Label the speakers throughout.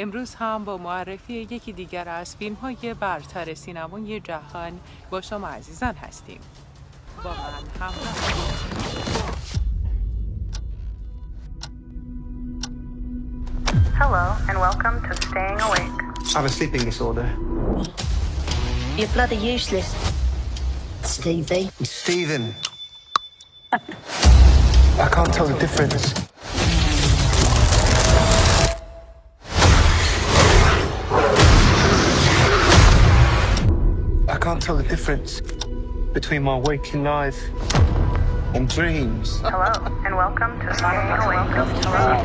Speaker 1: امروز هم با معرفی یکی دیگر از فیلم های برتر سینمای جهان با شما عزیزان هستیم با من همراه
Speaker 2: Hello, and welcome to Staying Awake.
Speaker 3: I have a sleeping disorder.
Speaker 4: You're bloody useless. Stevie.
Speaker 3: Stephen. I can't tell the difference. Can't tell the difference between my waking life and dreams.
Speaker 2: Hello, and welcome to Staying Awake. Hello.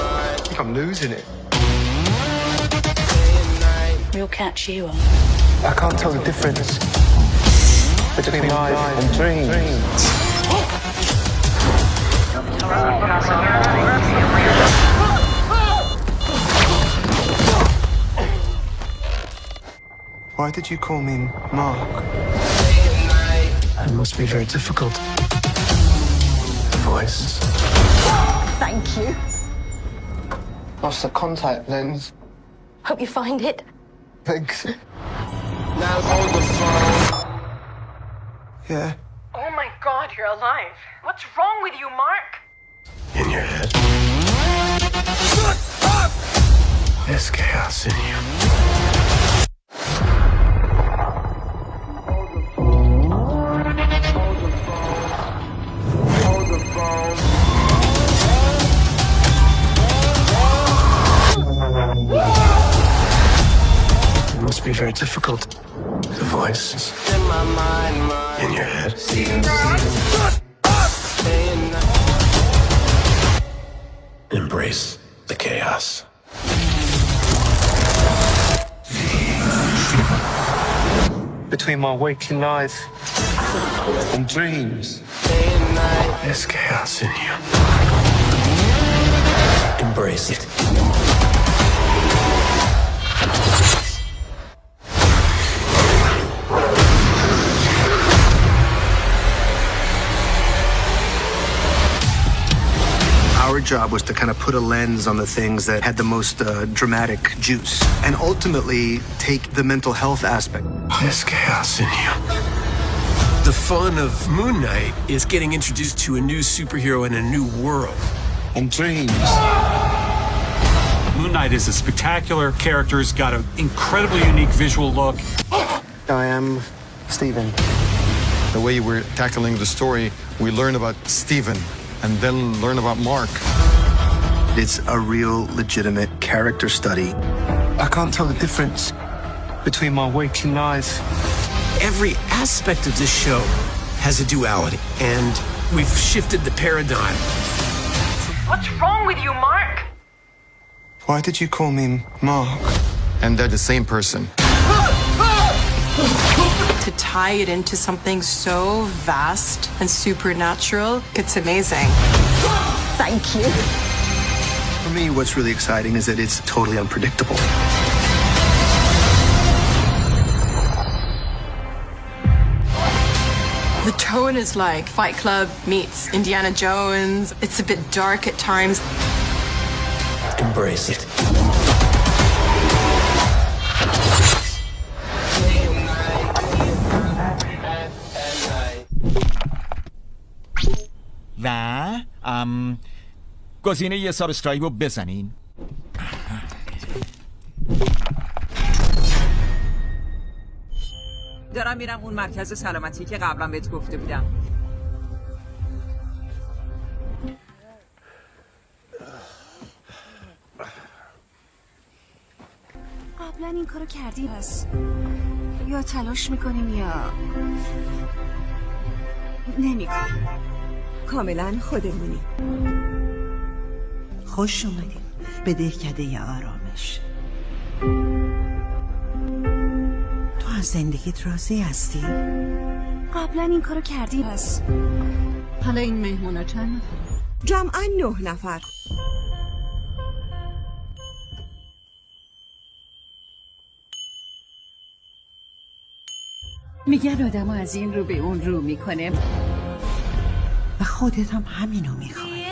Speaker 3: I think I'm losing it.
Speaker 4: We'll catch you on.
Speaker 3: I can't tell the difference between my life and dreams. Why did you call me Mark? It must be very difficult. The voice.
Speaker 4: Thank you.
Speaker 3: Lost the contact lens.
Speaker 4: Hope you find it.
Speaker 3: Thanks.
Speaker 5: Now hold the phone.
Speaker 3: Yeah.
Speaker 6: Oh my god, you're alive. What's wrong with you, Mark?
Speaker 5: In your head.
Speaker 3: There's chaos in you. Difficult. The voice.
Speaker 5: In my mind, mind.
Speaker 3: In your head. Embrace the chaos. Between my waking life and dreams, there's chaos in you. Embrace it. Job was to kind of put a lens on the things that had the most uh, dramatic juice and ultimately take the mental health aspect. There's chaos in you.
Speaker 7: The fun of Moon Knight is getting introduced to a new superhero in a new world.
Speaker 3: And dreams.
Speaker 8: Moon Knight is a spectacular character. He's got an incredibly unique visual look.
Speaker 3: I am Stephen.
Speaker 9: The way we're tackling the story, we learn about Stephen and then learn about Mark.
Speaker 3: It's a real legitimate character study. I can't tell the difference between my waking life.
Speaker 7: Every aspect of this show has a duality, and we've shifted the paradigm.
Speaker 6: What's wrong with you, Mark?
Speaker 3: Why did you call me Mark?
Speaker 9: And they're the same person.
Speaker 10: to tie it into something so vast and supernatural, it's amazing.
Speaker 4: Thank you.
Speaker 3: For me, what's really exciting is that it's totally unpredictable.
Speaker 10: The tone is like Fight Club meets Indiana Jones. It's a bit dark at times.
Speaker 3: Embrace it.
Speaker 11: گزینه یه سابسکرایب رو بزنین.
Speaker 12: دارم میرم اون مرکز سلامتی که قبلا بهت گفته بودم.
Speaker 13: قبلا این کارو کردی پس یا تلاش می‌کنیم یا نمی‌کنیم.
Speaker 14: کاملا خودمونی. خوش اومدیم به دهکده آرامش. تو از زندگیت راضی هستی؟
Speaker 13: قبلا این کارو کردی. پس حالا این مهمونا چند نفر؟
Speaker 14: جمعا نه نفر.
Speaker 13: میگن آدم از این رو به اون رو می‌کنه.
Speaker 14: خودت هم همینو میخوای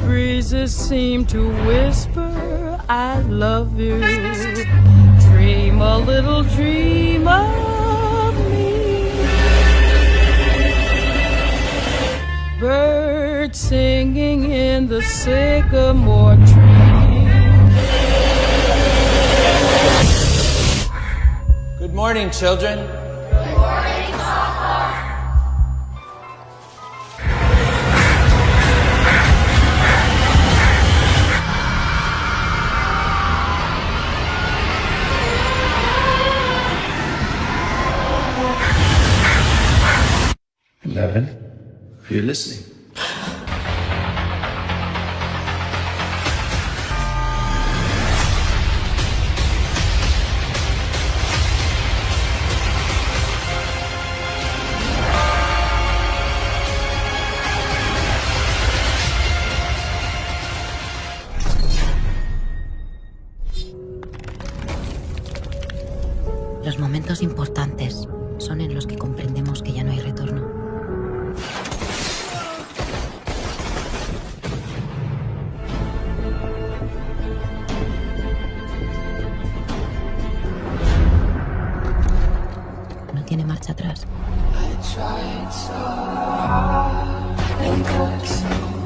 Speaker 14: breezes
Speaker 15: seem to whisper I love you. Dream a little dream of me. Birds singing in the sycamore tree.
Speaker 16: Good morning, children.
Speaker 17: Eleven. You're listening.
Speaker 18: Los momentos importantes son en los que comprendemos que ya no hay retorno. Marcha atrás.
Speaker 15: What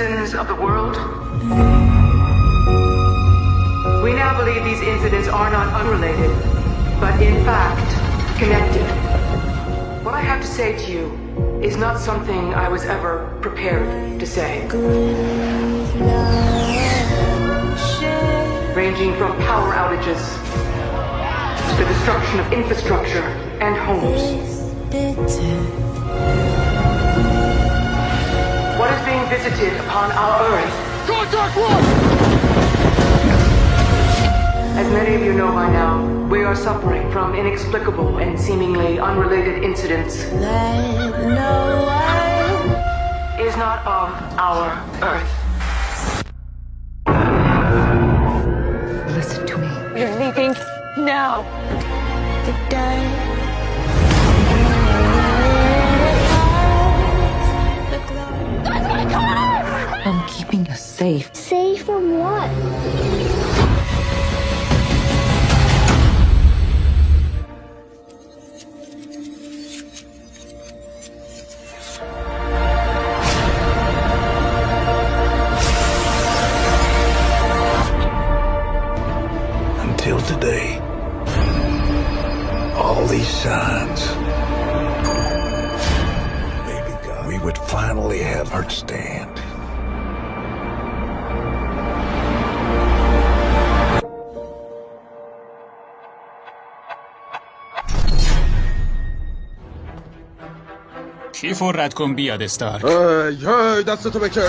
Speaker 6: citizens of the world, we now believe these incidents are not unrelated, but in fact connected. What I have to say to you is not something I was ever prepared to say. Ranging from power outages to the destruction of infrastructure and homes. What is being visited upon our Earth? Contact one! As many of you know by now, we are suffering from inexplicable and seemingly unrelated incidents. No way is not of our Earth.
Speaker 18: Listen to me.
Speaker 6: We're leaving now.
Speaker 18: I'm keeping us safe.
Speaker 19: Safe from what?
Speaker 17: Until today, all these signs. Maybe God, we would finally have our stand.
Speaker 8: کیف و رد کن بیاد استارک؟
Speaker 5: هی هی دستتو بکش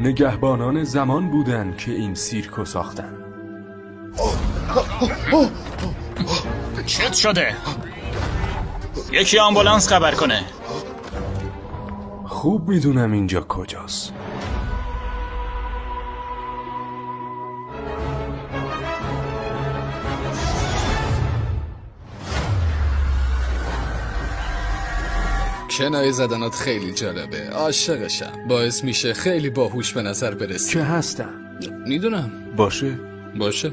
Speaker 20: نگهبانان زمان بودن که این سیرکو ساختن.
Speaker 11: چت شده. یکی آمبولانس خبر کنه.
Speaker 20: خوب می‌دونم اینجا کجاست.
Speaker 21: کنایه زدنات خیلی جالبه. عاشقشم. باعث میشه خیلی باهوش به نظر برسی.
Speaker 20: که هستم
Speaker 21: می‌دونم.
Speaker 20: باشه.
Speaker 21: باشه.